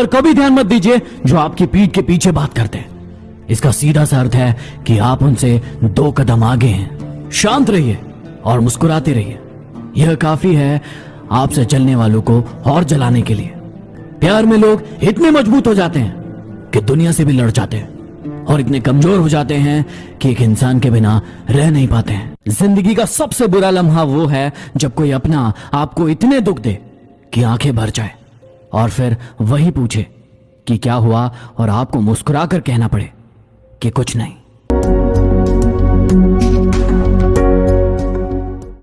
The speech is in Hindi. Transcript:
पर कभी ध्यान मत दीजिए जो आपकी पीठ के पीछे बात करते हैं। इसका सीधा सा अर्थ है कि आप उनसे दो कदम आगे हैं। शांत रहिए और मुस्कुराते रहिए। यह काफ़ी है आपसे चलने वालों को और जलाने के लिए। प्यार में लोग इतने मज़बूत हो जाते हैं कि दुनिया से भी लड़ जाते हैं और इतने कमज़ोर हो जाते हैं कि एक इंसान के बिना रह नहीं पाते हैं। ज़िंदगी का सबसे बुरा लम्हा वो है जब कोई अपना आपको इतने दुख दे कि आँखें भर जाए। और फिर वही पूछे कि क्या हुआ और आपको मुस्कुरा कर कहना पड़े कि कुछ नहीं।